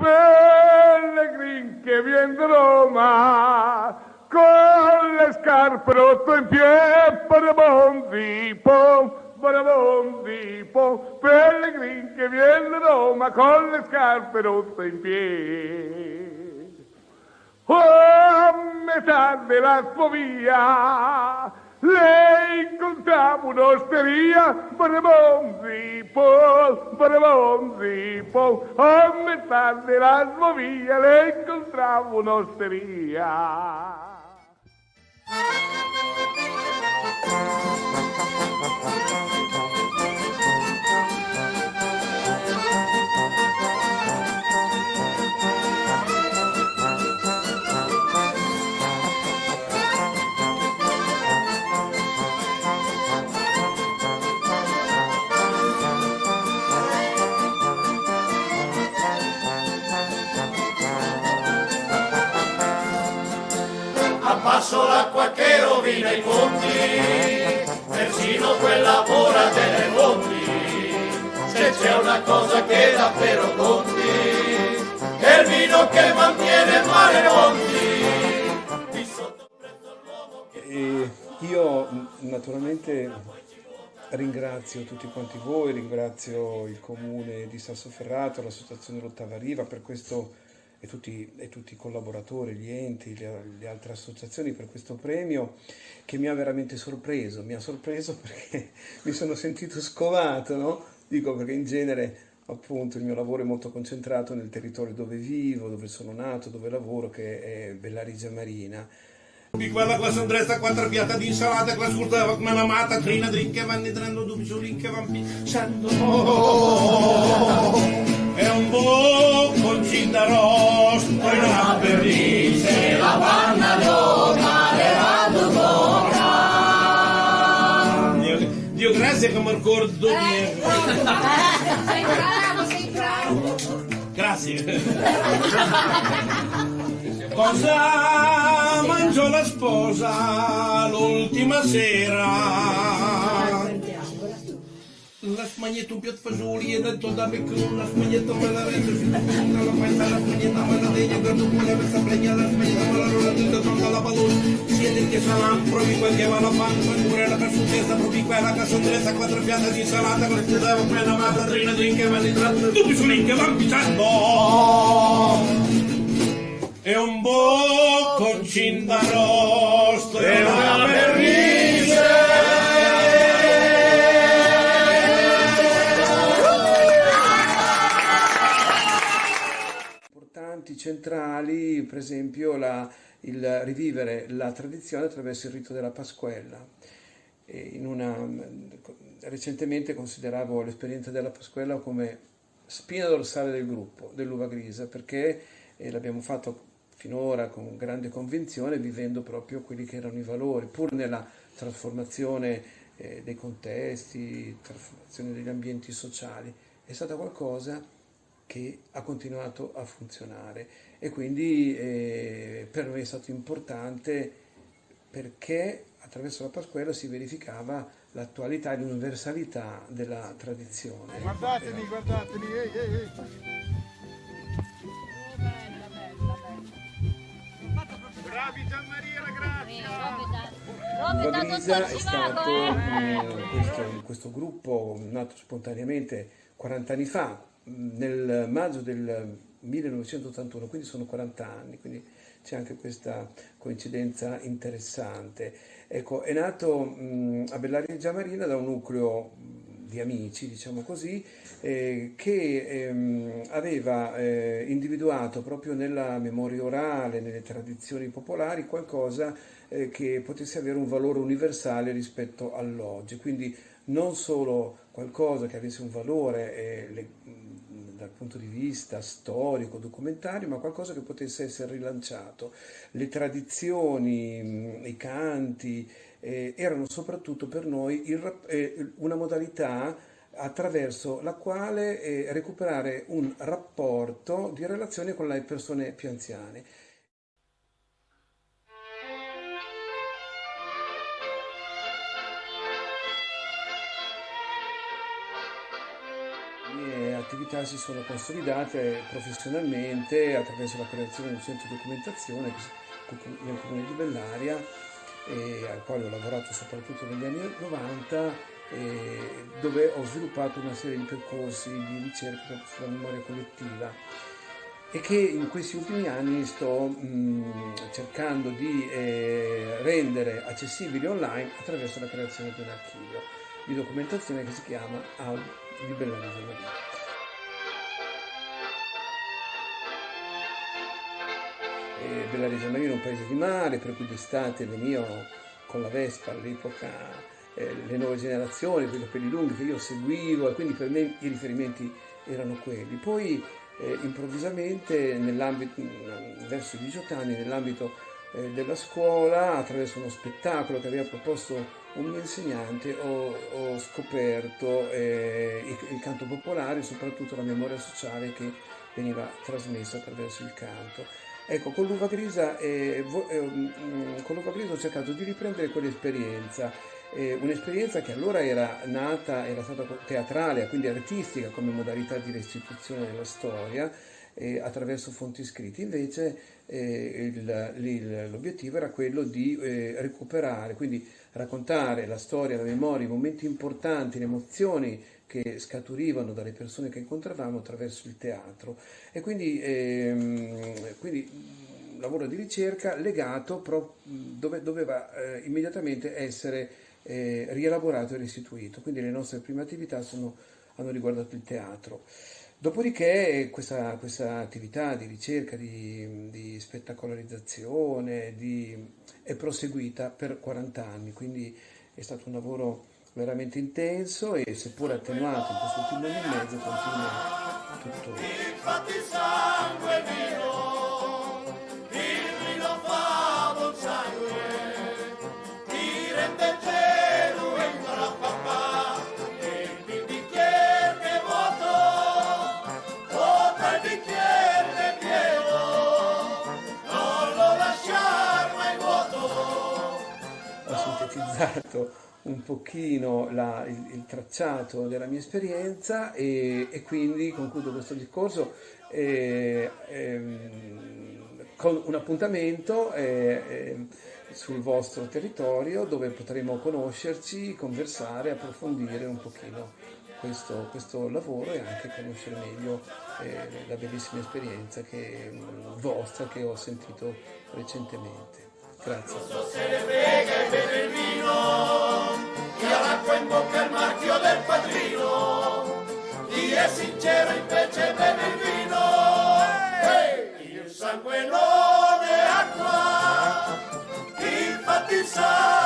Pellegrin che viene da Roma con le scarpe rotto in piedi, parabondi, pom, parabondi, pom, Pellegrin che viene da Roma con le scarpe rotto in piedi. Oh, a metà della sua via, lei incontrava un'osteria, barabonzi, po, barabonzi, po, a metà della via, lei incontrava un'osteria. Abbasso l'acqua che rovina i conti, persino quella ora delle monti. Se c'è una cosa che davvero conti, è il vino che mantiene mare monti. E io mh, naturalmente ringrazio tutti quanti voi, ringrazio il comune di Sassoferrato, l'associazione L'Ottava Riva per questo e tutti, e tutti i collaboratori, gli enti, le, le altre associazioni per questo premio che mi ha veramente sorpreso, mi ha sorpreso perché mi sono sentito scovato, no? Dico perché in genere appunto il mio lavoro è molto concentrato nel territorio dove vivo, dove sono nato, dove lavoro, che è Bellarigia Marina. Di quella classe andresta, quattro piatte di insalata, classe scurtava come la mata, trina, drink che vanno entrando, dubbi su link che È un bocconcin d'arrosto, poi una perdice, la panna d'ora, le Dio, Dio grazie che mi ricordo di... Sei bravo, sei bravo. Grazie. Cosa mangiò la sposa l'ultima sera? La smagnetta un piatto fagioli e detto da becco, la smagnetta me la rende, si la penna, la panza, la smagnetta me la degna, guardo pure questa pregna, la smagnetta me la rola, tutta tolta la padone, siete che sarà, provi quel che va la panza, pure la persutessa, provi quella che sondressa, quattro piatte di insalata, con il dava quella mata, trina, drink che vanno entrando, tutti su link pisciando. È un bocconcin d'arrosto e una importanti, centrali, per esempio la- il rivivere la tradizione attraverso il rito della Pasquella. Una- recentemente consideravo l'esperienza della Pasquella come spina dorsale del gruppo, dell'uva grisa, perché l'abbiamo fatto finora con grande convinzione, vivendo proprio quelli che erano i valori, pur nella trasformazione eh, dei contesti, trasformazione degli ambienti sociali. È stata qualcosa che ha continuato a funzionare e quindi eh, per noi è stato importante perché attraverso la Pasquella si verificava l'attualità e l'universalità della tradizione. Guardatemi, guardatemi, ehi, ehi, ehi. Bella, bella, bella. Bravi Gianmaria La Grazia! Dottor è stato eh. mm, questo, questo gruppo nato spontaneamente 40 anni fa, nel maggio del 1981, quindi sono 40 anni, quindi c'è anche questa coincidenza interessante. Ecco, è nato mm, a Bellaria Marina da un nucleo di amici, diciamo così, eh, che ehm, aveva eh, individuato proprio nella memoria orale, nelle tradizioni popolari, qualcosa eh, che potesse avere un valore universale rispetto all'oggi. Quindi non solo qualcosa che avesse un valore eh, mh, dal punto di vista storico, documentario, ma qualcosa che potesse essere rilanciato. Le tradizioni, mh, i canti eh, erano soprattutto per noi il eh, una modalità attraverso la quale eh, recuperare un rapporto di relazione con le persone più anziane. Attività si sono consolidate professionalmente attraverso la creazione di un centro di documentazione nel comune di Bellaria, al quale ho lavorato soprattutto negli anni 90 dove ho sviluppato una serie di percorsi di ricerca sulla memoria collettiva e che in questi ultimi anni sto mh, cercando di eh, rendere accessibili online attraverso la creazione di un archivio di documentazione che si chiama AUD di Bellaria Maria. Reggio Marina è un paese di mare, per cui d'estate venivo con la Vespa all'epoca eh, le nuove generazioni, quei capelli lunghi che io seguivo e quindi per me i riferimenti erano quelli. Poi eh, improvvisamente verso i 18 anni, nell'ambito eh, della scuola, attraverso uno spettacolo che aveva proposto un mio insegnante, ho, ho scoperto eh, il, il canto popolare e soprattutto la memoria sociale che veniva trasmessa attraverso il canto. Ecco, con l'uva grisa, eh, eh, mm, con l'uva grisa ho cercato di riprendere quell'esperienza eh, un'esperienza che allora era nata, era stata teatrale, quindi artistica come modalità di restituzione della storia eh, attraverso fonti scritte, invece eh, l'obiettivo era quello di eh, recuperare, quindi raccontare la storia, la memoria, i momenti importanti, le emozioni che scaturivano dalle persone che incontravamo attraverso il teatro e quindi, ehm, quindi un lavoro di ricerca legato pro, dove doveva eh, immediatamente essere eh, rielaborato e restituito. Quindi le nostre prime attività sono, hanno riguardato il teatro. Dopodiché questa, questa attività di ricerca, di, di spettacolarizzazione di, è proseguita per 40 anni, quindi è stato un lavoro veramente intenso e seppur attenuato in questo ultimo anno e mezzo continua tuttora. Sintetizzato un pochino la, il, il, tracciato della mia esperienza e, e quindi concludo questo discorso eh, eh, con un appuntamento eh, sul vostro territorio dove potremo conoscerci, conversare, approfondire un pochino questo, questo lavoro e anche conoscere meglio eh, la bellissima esperienza che, vostra che ho sentito recentemente. Grazie. Sincero invece beve il vino, hey! il sangue non è acqua, infatti sa